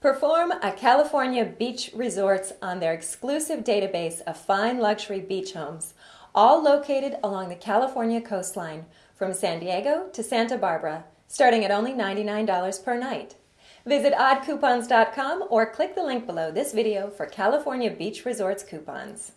Perform a California beach resorts on their exclusive database of fine luxury beach homes, all located along the California coastline from San Diego to Santa Barbara, starting at only $99 per night. Visit oddcoupons.com or click the link below this video for California Beach Resorts coupons.